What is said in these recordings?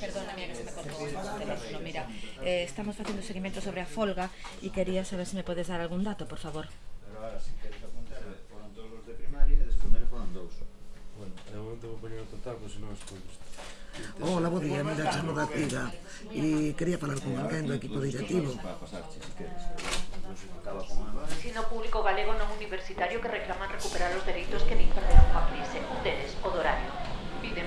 Perdóname que se me teléfono, mira eh, Estamos facendo seguimento sobre a folga E quería saber se me podes dar algún dato, por favor Pero ahora, si queres apuntar, foron todos os de primaria e de secundaria foron dous. Bueno, de momento vou poñer o total, pois non estou visto. Hola, bo día, mira, chamo da Tira e quería falar con alguén do equipo directivo. Si. Ensino público galego non universitario que reclaman recuperar os dereitos que nin perderon coa crise. Deles, o do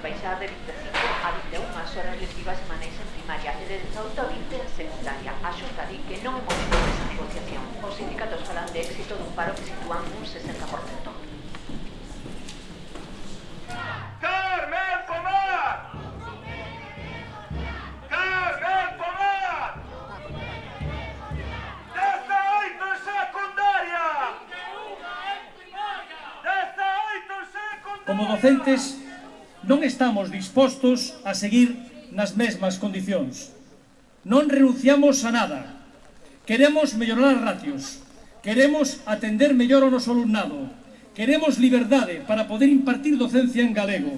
baixar de 25 a 21 as horas lectivas semanais en primaria e de 18 a 20 en secundaria. A Xunta di que non é momento desa negociación. Os sindicatos falan de éxito dun paro que sitúan un 60%. Carmen Pomar! Carmen Pomar! 18 en secundaria! 18 en secundaria! Como docentes, non estamos dispostos a seguir nas mesmas condicións. Non renunciamos a nada. Queremos mellorar ratios. Queremos atender mellor o noso alumnado. Queremos liberdade para poder impartir docencia en galego.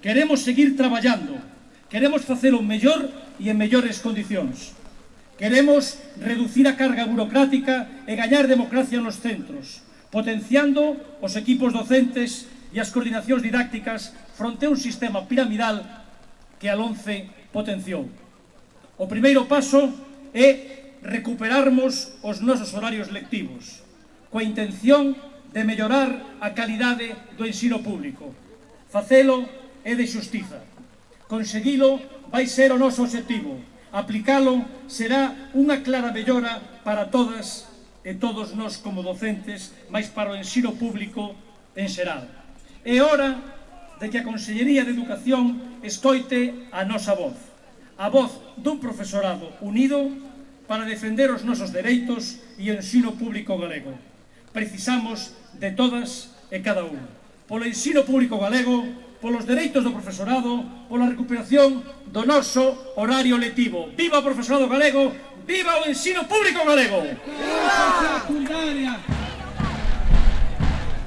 Queremos seguir traballando. Queremos facelo mellor e en mellores condicións. Queremos reducir a carga burocrática e gañar democracia nos centros, potenciando os equipos docentes e as coordinacións didácticas fronte a un sistema piramidal que a LONCE potenciou. O primeiro paso é recuperarmos os nosos horarios lectivos, coa intención de mellorar a calidade do ensino público. Facelo é de xustiza. Conseguilo vai ser o noso objetivo. Aplicalo será unha clara mellora para todas e todos nós como docentes, máis para o ensino público en xeral. É hora de que a Consellería de Educación escoite a nosa voz, a voz dun profesorado unido para defender os nosos dereitos e o ensino público galego. Precisamos de todas e cada un. Polo ensino público galego, polos dereitos do profesorado, pola recuperación do noso horario letivo. Viva o profesorado galego, viva o ensino público galego! Viva!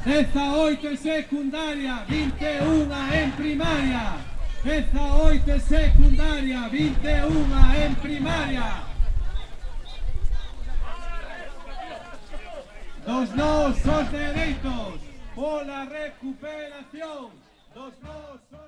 Eza 8 en secundaria, 21 en primaria. Eza 8 en secundaria, 21 en primaria. Dos no son derechos por la recuperación. Dos no son...